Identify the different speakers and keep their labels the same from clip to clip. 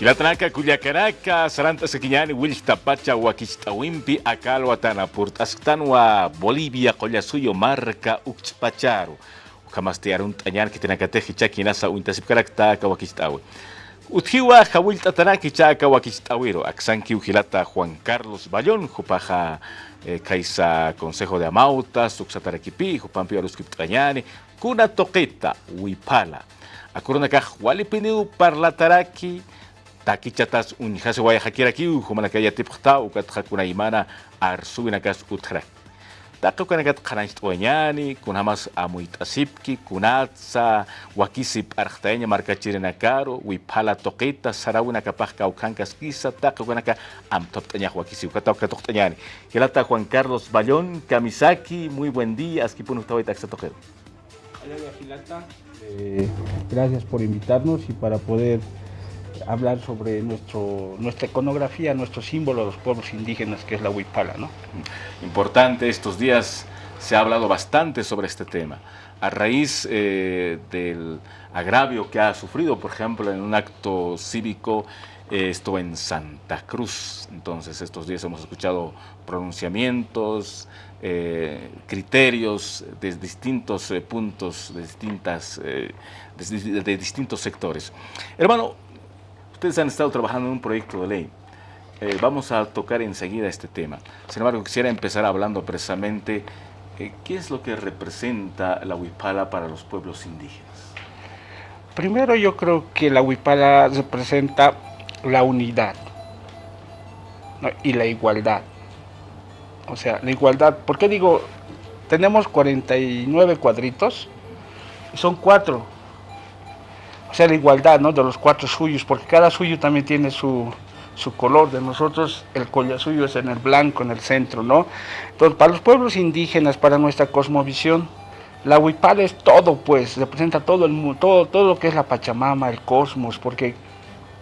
Speaker 1: Hilatanaka Culiacaraca, Saranta Sequiñani, Wilch Tapacha, Huaquichtawimpi, Acalhuatana, Purtasctanua, Bolivia, Collasuyo, Marca, Uxpacharu. Kamastiarun Tañan, Kitanacateji, Chaquinasa, Uintasipcaracta, Kawaquichtawi. Utjiwa, Jawilta Tanaki, Chaca, Huaquichtawiro, Axanqui, Ujilata, Juan Carlos Bayón, Jupaja, Kaisa, Consejo de Amautas, Uxataraquipi, Jupampi, Aluskiptañani, Kuna Toqueta, Huipala. Akurunaka, Walipiniu, Parlataraki, takichatas unjase waya hakiraki humana kaya tipta ukat hakuna imana arsuinakas utra Tako kanagat kanais tuanyani kunhamas amuit asipki kunatsa wakisip arhtanya marka chirinakaro wipala toqita sarawina kapaj kaukankas kisa tako kanaka am toptanya wakisip kataw katoktañani Hilata Juan Carlos Bayón Kamisaki muy buen día askipunu tawai taksa toquero.
Speaker 2: Eh, gracias por invitarnos y para poder hablar sobre nuestro, nuestra iconografía, nuestro símbolo de los pueblos indígenas, que es la huipala. ¿no?
Speaker 1: Importante, estos días se ha hablado bastante sobre este tema. A raíz eh, del agravio que ha sufrido, por ejemplo, en un acto cívico, eh, esto en Santa Cruz. Entonces, estos días hemos escuchado pronunciamientos, eh, criterios de distintos puntos, de, distintas, de, de distintos sectores. Hermano, Ustedes han estado trabajando en un proyecto de ley. Eh, vamos a tocar enseguida este tema. Sin embargo, quisiera empezar hablando precisamente eh, qué es lo que representa la huipala para los pueblos indígenas.
Speaker 2: Primero yo creo que la huipala representa la unidad y la igualdad. O sea, la igualdad, ¿por qué digo? Tenemos 49 cuadritos, son cuatro o sea, la igualdad ¿no? de los cuatro suyos, porque cada suyo también tiene su, color. De nosotros el suyo es en el blanco, en el centro, ¿no? Entonces, para los pueblos indígenas, para nuestra cosmovisión, la huipala es todo, pues, representa todo el todo, todo lo que es la Pachamama, el cosmos, porque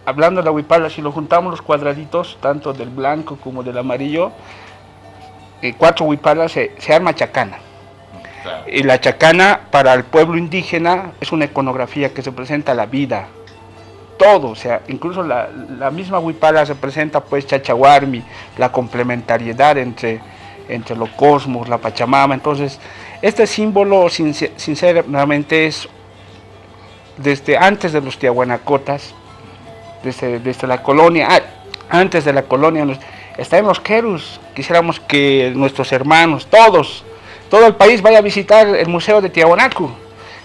Speaker 2: hablando de la huipala, si lo juntamos los cuadraditos, tanto del blanco como del amarillo, eh, cuatro huipalas se, se arma chacana. Y la chacana para el pueblo indígena es una iconografía que se presenta la vida, todo, o sea, incluso la, misma huipala representa pues chachahuarmi, la complementariedad entre, entre los cosmos, la Pachamama, entonces este símbolo sinceramente es desde antes de los tiahuanacotas, desde, desde la colonia, ah, antes de la colonia, está en los querus, quisiéramos que nuestros hermanos, todos, todo el país vaya a visitar el Museo de Tiahuanacu.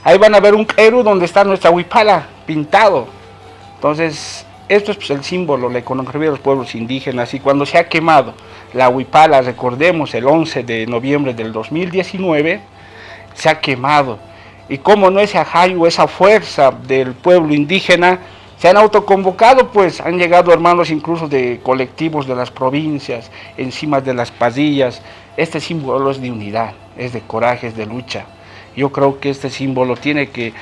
Speaker 2: Ahí van a ver un Eru donde está nuestra huipala pintado. Entonces, esto es pues, el símbolo, la iconografía de los pueblos indígenas. Y cuando se ha quemado la huipala, recordemos, el 11 de noviembre del 2019, se ha quemado. Y como no ese ajayo, esa fuerza del pueblo indígena, se han autoconvocado, pues han llegado hermanos incluso de colectivos de las provincias, encima de las pasillas. Este símbolo es de unidad es de coraje, es de lucha. Yo creo que este símbolo tiene que,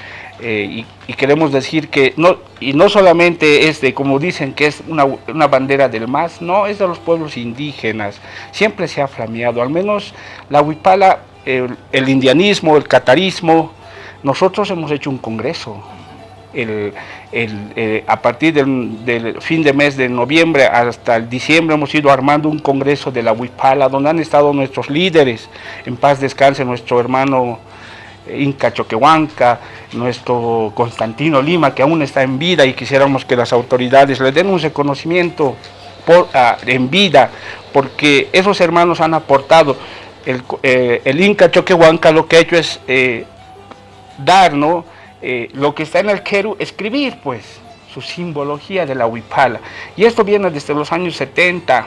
Speaker 2: eh, y, queremos decir que, no, y no solamente es de, como dicen, que es una, una, bandera del MAS, no, es de los pueblos indígenas, siempre se ha flameado, al menos la huipala, el, indianismo, el catarismo, nosotros hemos hecho un congreso, el, eh, a partir del, fin de mes de noviembre hasta el diciembre hemos ido armando un congreso de la Huipala, donde han estado nuestros líderes, en paz descanse nuestro hermano eh, Inca Choquehuanca, nuestro Constantino Lima, que aún está en vida y quisiéramos que las autoridades le den un reconocimiento por, ah, en vida, porque esos hermanos han aportado, el, eh, el Inca Choquehuanca lo que ha hecho es dar, ¿no? Eh, lo que está en el Keru, escribir pues su simbología de la huipala. Y esto viene desde los años 70,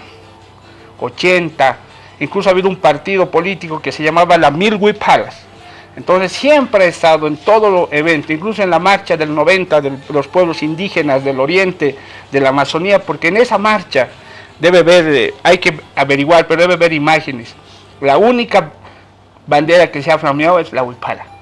Speaker 2: 80, incluso ha habido un partido político que se llamaba la Mil Huipalas. Entonces siempre ha estado en todo los eventos, incluso en la marcha del 90 de los pueblos indígenas del oriente, de la Amazonía, porque en esa marcha debe ver, eh, hay que averiguar, pero debe ver imágenes. La única bandera que se ha flameado es la huipala.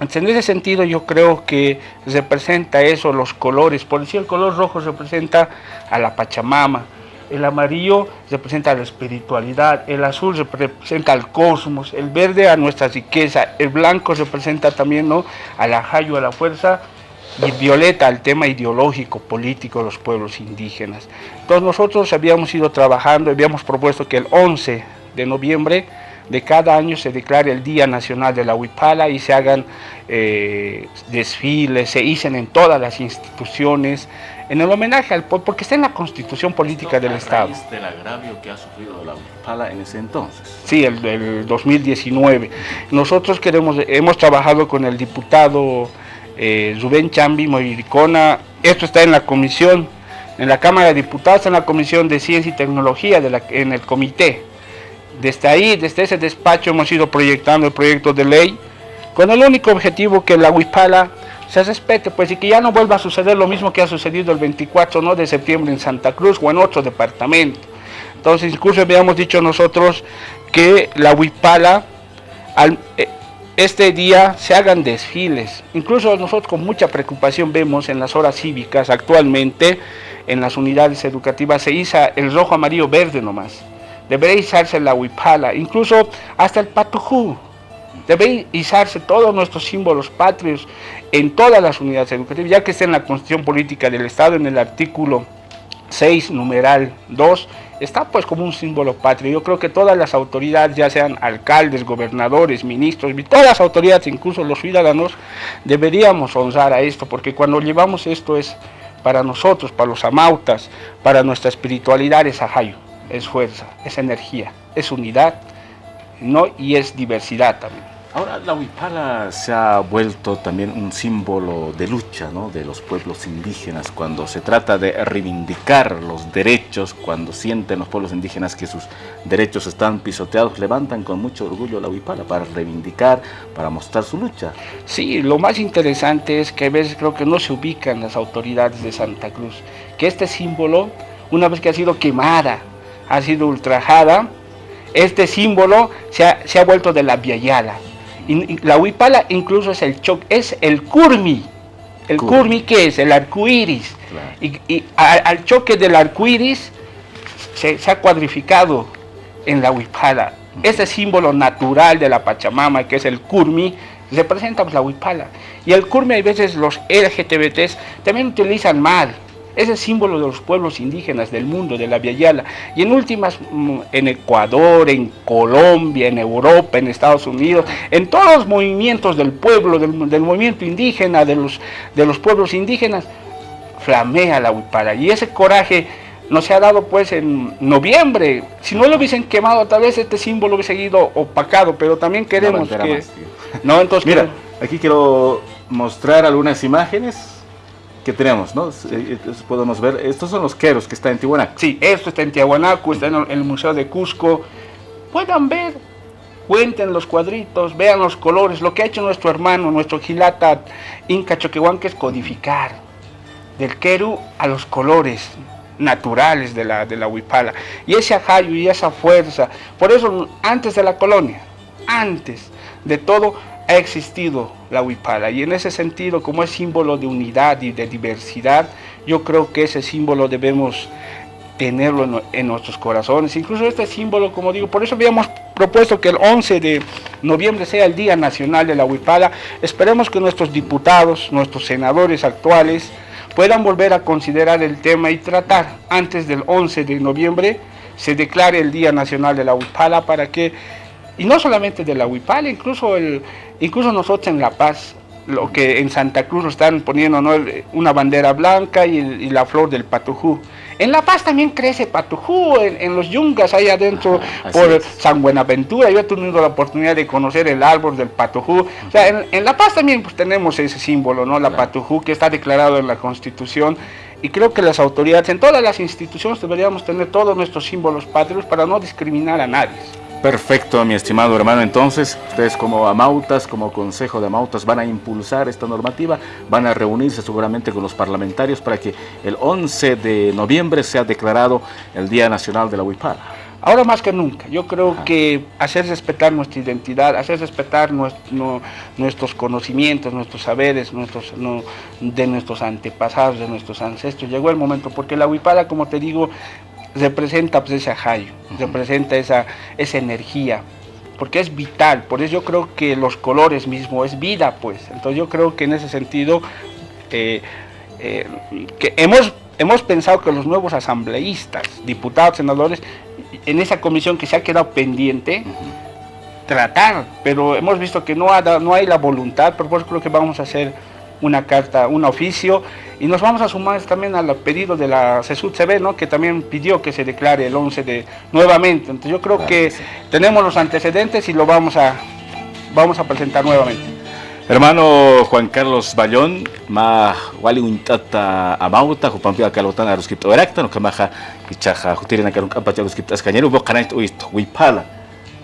Speaker 2: En ese sentido yo creo que representa eso, los colores. Por decir, el color rojo representa a la Pachamama, el amarillo representa a la espiritualidad, el azul representa al cosmos, el verde a nuestra riqueza, el blanco representa también ¿no? a la jayo, a la fuerza, y violeta el tema ideológico, político de los pueblos indígenas. Entonces nosotros habíamos ido trabajando, habíamos propuesto que el 11 de noviembre de cada año se declare el Día Nacional de la Huipala y se hagan eh, desfiles, se hicen en todas las instituciones, en el homenaje al pueblo, porque está en la constitución política del Estado.
Speaker 1: del agravio que ha sufrido la Huipala en ese entonces.
Speaker 2: Sí, el, el 2019. Nosotros queremos, hemos trabajado con el diputado eh, Rubén Chambi Moiricona, esto está en la comisión, en la Cámara de Diputados, en la Comisión de Ciencia y Tecnología, de la, en el comité. Desde ahí, desde ese despacho hemos ido proyectando el proyecto de ley con el único objetivo que la Huipala se respete, pues y que ya no vuelva a suceder lo mismo que ha sucedido el 24 ¿no? de septiembre en Santa Cruz o en otro departamento. Entonces, incluso habíamos dicho nosotros que la Huipala, al, eh, este día se hagan desfiles. Incluso nosotros con mucha preocupación vemos en las horas cívicas actualmente, en las unidades educativas, se iza el rojo, amarillo, verde nomás. Debería izarse la huipala, incluso hasta el patujú. Debe izarse todos nuestros símbolos patrios en todas las unidades educativas, ya que está en la Constitución Política del Estado, en el artículo 6, numeral 2, está pues como un símbolo patrio. Yo creo que todas las autoridades, ya sean alcaldes, gobernadores, ministros, todas las autoridades, incluso los ciudadanos, deberíamos honrar a esto, porque cuando llevamos esto es para nosotros, para los amautas, para nuestra espiritualidad es ajayo, es fuerza, es energía, es unidad ¿no? y es diversidad también.
Speaker 1: Ahora la huipala se ha vuelto también un símbolo de lucha ¿no? de los pueblos indígenas cuando se trata de reivindicar los derechos, cuando sienten los pueblos indígenas que sus derechos están pisoteados, levantan con mucho orgullo la huipala para reivindicar, para mostrar su lucha.
Speaker 2: Sí, lo más interesante es que a veces creo que no se ubican las autoridades de Santa Cruz, que este símbolo, una vez que ha sido quemada, ha sido ultrajada, este símbolo se ha, se ha vuelto de la viayala la huipala incluso es el choque, es el curmi. El curmi, ¿qué es? El arcoíris. Y, al choque del arcoíris se, se, ha cuadrificado en la huipala. Ese símbolo natural de la Pachamama, que es el curmi, representa pues, la huipala. Y el curmi, a veces los LGTBTs también utilizan mal ese símbolo de los pueblos indígenas del mundo, de la Viayala. Y en últimas, mm, en Ecuador, en Colombia, en Europa, en Estados Unidos, en todos los movimientos del pueblo, del, movimiento indígena, de los, de los pueblos indígenas, flamea la huipala. Y ese coraje no se ha dado pues en noviembre. Si no lo hubiesen quemado, tal vez este símbolo hubiese seguido opacado, pero también queremos que...
Speaker 1: no, entonces, Mira, aquí quiero mostrar algunas imágenes que tenemos, ¿no? Eh, podemos ver, estos son los queros que están en Tihuanaco.
Speaker 2: Sí, esto está en Tiahuanaco, está en el Museo de Cusco. Puedan ver, cuenten los cuadritos, vean los colores, lo que ha hecho nuestro hermano, nuestro Gilata Inca Choquehuan, que es codificar del queru a los colores naturales de la, de la huipala. Y ese ajayo y esa fuerza, por eso antes de la colonia, antes de todo, ha existido la huipala. Y en ese sentido como es símbolo de unidad y de diversidad yo creo que ese símbolo debemos tenerlo en, nuestros corazones. Incluso este símbolo como digo por eso habíamos propuesto que el 11 de noviembre sea el día nacional de la huipala. Esperemos que nuestros diputados nuestros senadores actuales puedan volver a considerar el tema y tratar antes del 11 de noviembre se declare el día nacional de la huipala para que y no solamente de la huipala, incluso, el, incluso nosotros en La Paz, lo que en Santa Cruz están poniendo ¿no? una bandera blanca y, la flor del patujú. En La Paz también crece patujú, en, los yungas ahí adentro por San Buenaventura. Yo he tenido la oportunidad de conocer el árbol del patujú. O sea, en, La Paz también pues, tenemos ese símbolo, ¿no? la patujú, que está declarado en la Constitución. Y creo que las autoridades, en todas las instituciones deberíamos tener todos nuestros símbolos patrios para no discriminar a nadie.
Speaker 1: Perfecto, mi estimado hermano. Entonces, ustedes como Amautas, como Consejo de Amautas, van a impulsar esta normativa, van a reunirse seguramente con los parlamentarios para que el 11 de noviembre sea declarado el Día Nacional de la Huipala.
Speaker 2: Ahora más que nunca, yo creo que hacer respetar nuestra identidad, hacer respetar nuestros conocimientos, nuestros saberes, nuestros, de nuestros antepasados, de nuestros ancestros, llegó el momento, porque la huipala, como te digo, representa pues, ese ajayo, representa esa, esa energía, porque es vital, por eso yo creo que los colores mismos es vida, pues, entonces yo creo que en ese sentido eh, eh, que hemos, hemos pensado que los nuevos asambleístas, diputados, senadores, en esa comisión que se ha quedado pendiente, tratar, pero hemos visto que no, no hay la voluntad, por eso creo que vamos a hacer una carta, un oficio, y nos vamos a sumar también al pedido de la CESUD CB, ¿no? que también pidió que se declare el 11 de nuevamente. Entonces yo creo que tenemos los antecedentes y lo vamos a, vamos a presentar nuevamente.
Speaker 1: Hermano Juan Carlos Bayón, ma wali untata amauta, jupampi akalotan a los cripto erecta, no kamaja, kichaja, jutirina karun kampacha los criptas cañero, bo canait uisto,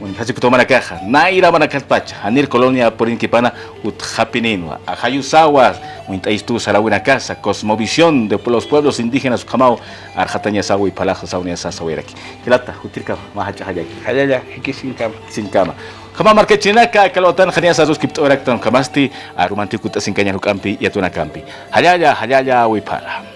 Speaker 1: wipala. Hasi kutomana caja, naira mana kalpacha, anir colonia por inquipana ut hapinino, a hayusawa, uintaistu sarawina casa, cosmovisión de los pueblos indígenas kamau, arjataña sawa y palaja saunia sasawiraki. Kilata, jutirka, mahacha hayaki.
Speaker 2: Hayaya, hiki sin cama.
Speaker 1: Sin cama. Kama market chinaka kalawatan khania sa sus kipto eraktan kamasti arumantikut asingkanya hukampi yatuna kampi. Hayaya, hayaya, wipala.